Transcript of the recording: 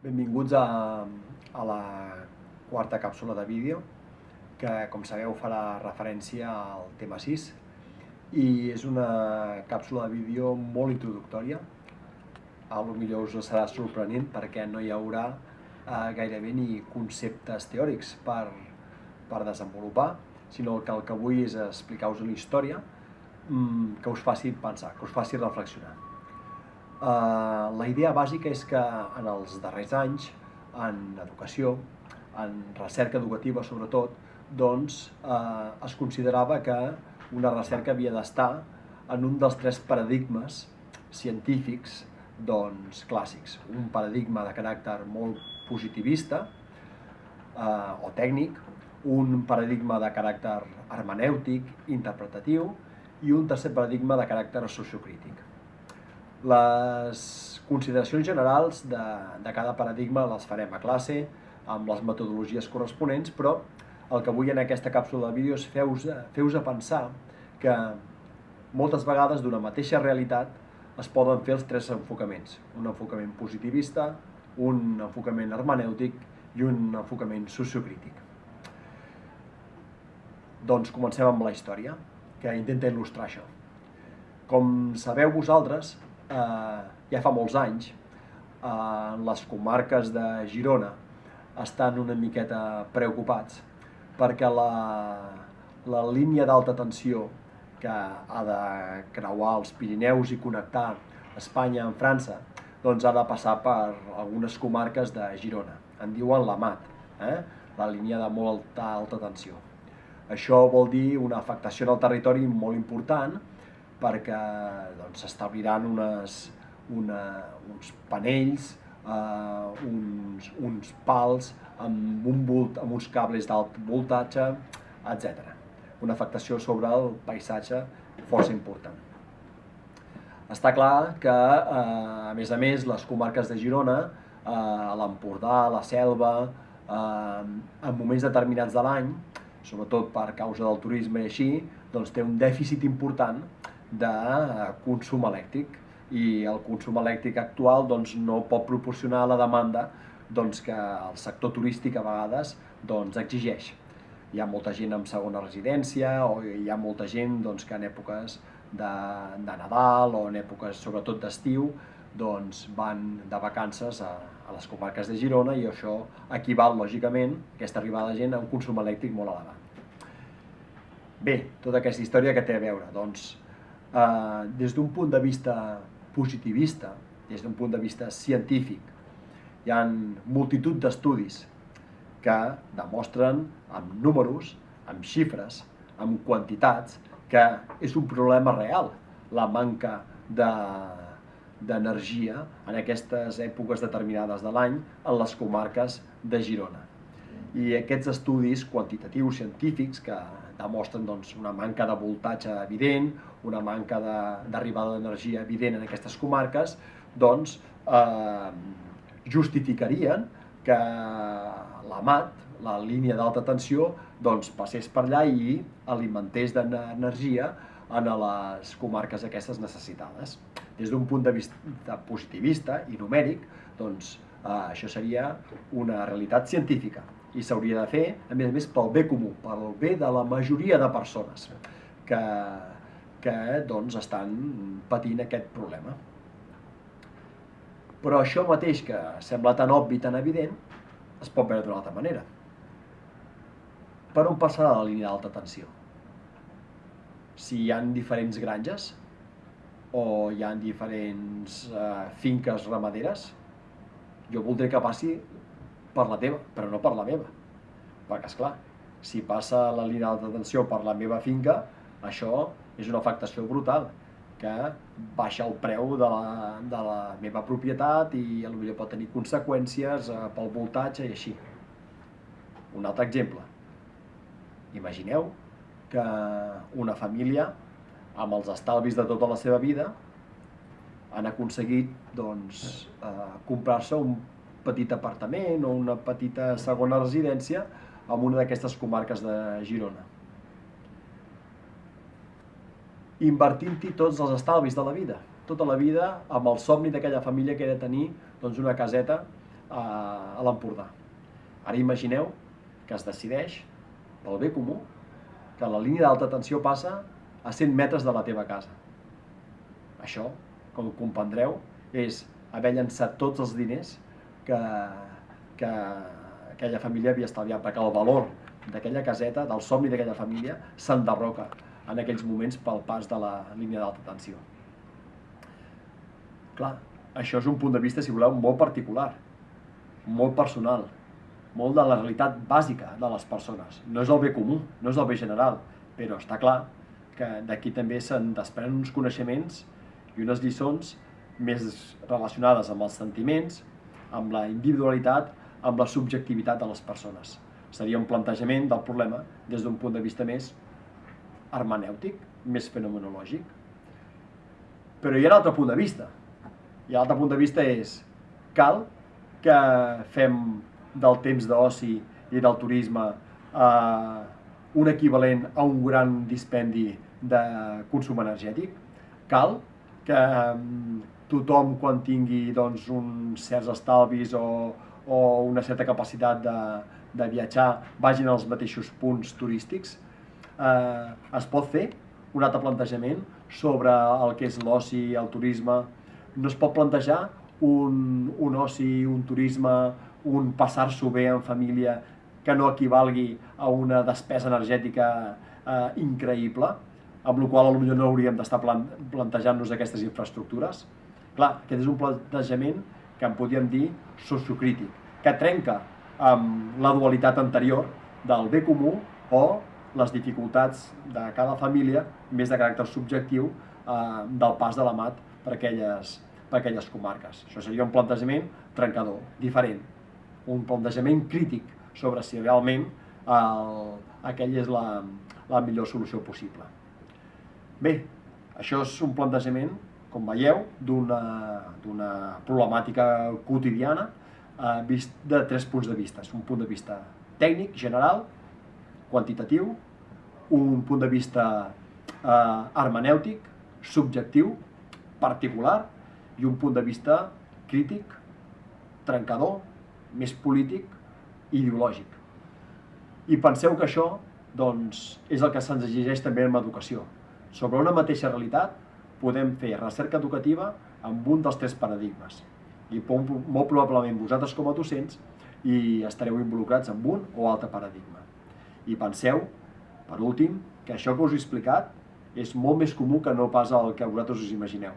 Benvinguts a, a la quarta càpsula de vídeo, que com sabeu farà referència al tema 6 i és una càpsula de vídeo molt introductòria. A lo millor us serà sorprenent perquè no hi haurà eh, gairebé ni conceptes teòrics per, per desenvolupar, sinó que el que vull és explicar-vos una història mmm, que us faci pensar, que us faci reflexionar. Eh, la idea bàsica és que en els darrers anys, en educació, en recerca educativa sobretot, doncs eh, es considerava que una recerca havia d'estar en un dels tres paradigmes científics doncs, clàssics. Un paradigma de caràcter molt positivista eh, o tècnic, un paradigma de caràcter hermenèutic, interpretatiu, i un tercer paradigma de caràcter sociocrític. Les consideracions generals de, de cada paradigma les farem a classe, amb les metodologies corresponents, però el que vull en aquesta càpsula de vídeo és fer-vos fer a pensar que moltes vegades d'una mateixa realitat es poden fer els tres enfocaments. Un enfocament positivista, un enfocament hermenèutic i un enfocament sociocrític. Doncs comencem amb la història, que intenta il·lustrar això. Com sabeu vosaltres, eh, ja fa molts anys, eh, les comarques de Girona estan una miqueta preocupats perquè la, la línia d'alta tensió que ha de creuar els Pirineus i connectar Espanya amb França, doncs ha de passar per algunes comarques de Girona. En diuen la MAT, eh? la línia de molta alta tensió. Això vol dir una afectació en el territori molt important, perquè doncs, s'establiran unes, una, uns panells, eh, uns, uns pals amb, un volt, amb uns cables d'alt voltatge, etc. Una afectació sobre el paisatge força important. Està clar que, eh, a més a més, les comarques de Girona, eh, l'Empordà, la Selva, eh, en moments determinats de l'any, sobretot per causa del turisme i així, doncs té un dèficit important de consum elèctric i el consum elèctric actual doncs, no pot proporcionar la demanda doncs, que el sector turístic a vegades doncs, exigeix. Hi ha molta gent amb segona residència o hi ha molta gent doncs, que en èpoques de, de Nadal o en èpoques sobretot d'estiu doncs, van de vacances a, a les comarques de Girona i això equival, lògicament, aquesta arribada de gent a un consum elèctric molt elevat. Bé, tota aquesta història que té a veure? Doncs eh, des d'un punt de vista positivista, des d'un punt de vista científic, hi ha multitud d'estudis que demostren amb números, amb xifres, amb quantitats, que és un problema real la manca d'energia de, en aquestes èpoques determinades de l'any en les comarques de Girona. I aquests estudis quantitatius científics que demostren doncs, una manca de voltatge evident, una manca d'arribada de, d'energia evident en aquestes comarques, doncs eh, justificarien que la MAT, la línia d'alta tensió, doncs passés per allà i alimentés d'energia en les comarques aquestes necessitades. Des d'un punt de vista positivista i numèric, doncs eh, això seria una realitat científica i s'hauria de fer, a més a més, pel bé comú, pel bé de la majoria de persones que, que doncs, estan patint aquest problema. Però això mateix que sembla tan obvi, tan evident, es pot veure d'una altra manera. Per on passarà la línia d'alta tensió? Si hi han diferents granges o hi han diferents eh, finques ramaderes, jo voldré que passi per la teva, però no per la meva. Perquè, és clar, si passa la línia d'alta tensió per la meva finca, això és una afectació brutal, que baixa el preu de la, de la meva propietat i potser pot tenir conseqüències eh, pel voltatge i així. Un altre exemple. Imagineu que una família, amb els estalvis de tota la seva vida, han aconseguit doncs, eh, comprar-se un petit apartament o una petita segona residència en una d'aquestes comarques de Girona. Invertint-hi tots els estalvis de la vida, tota la vida amb el somni d'aquella família que era tenir doncs, una caseta a, a l'Empordà. Ara imagineu que es decideix, pel bé comú, que la línia d'alta tensió passa a 100 metres de la teva casa. Això, com comprendreu, és haver llançat tots els diners que, que aquella família havia estalviat, perquè el valor d'aquella caseta, del somni d'aquella família, s'enderroca en aquells moments pel pas de la línia d'alta tensió. Clar, això és un punt de vista, si voleu, molt particular, molt personal, molt de la realitat bàsica de les persones. No és el bé comú, no és el bé general, però està clar que d'aquí també se'n desprenen uns coneixements i unes lliçons més relacionades amb els sentiments, amb la individualitat, amb la subjectivitat de les persones. Seria un plantejament del problema des d'un punt de vista més hermenèutic, més fenomenològic. Però hi ha un altre punt de vista. I l'altre punt de vista és, cal que fem del temps d'oci i del turisme eh, un equivalent a un gran dispendi de consum energètic. Cal que eh, tothom quan tingui doncs, uns certs estalvis o, o una certa capacitat de, de viatjar vagin als mateixos punts turístics. Eh, es pot fer un altre plantejament sobre el que és l'oci, el turisme. No es pot plantejar un, un oci, un turisme, un passar-s'ho bé en família que no equivalgui a una despesa energètica eh, increïble, amb la qual potser no hauríem d'estar plantejant-nos aquestes infraestructures. Clar, aquest és un plantejament que en podríem dir sociocrític, que trenca amb la dualitat anterior del bé comú o les dificultats de cada família, més de caràcter subjectiu, eh, del pas de la mat per aquelles, per aquelles comarques. Això seria un plantejament trencador, diferent, un plantejament crític sobre si realment el, aquella és la, la millor solució possible. Bé, això és un plantejament, com veieu, d'una problemàtica quotidiana eh, vist de tres punts de vista. Un punt de vista tècnic, general, quantitatiu, un punt de vista eh, hermenèutic, subjectiu, particular, i un punt de vista crític, trencador, més polític ideològic. I penseu que això doncs, és el que se'ns exigeix també en l'educació. Sobre una mateixa realitat podem fer recerca educativa amb un dels tres paradigmes. I molt probablement vosaltres com a docents i estareu involucrats en un o altre paradigma. I penseu, per últim, que això que us he explicat és molt més comú que no pas el que vosaltres us imagineu.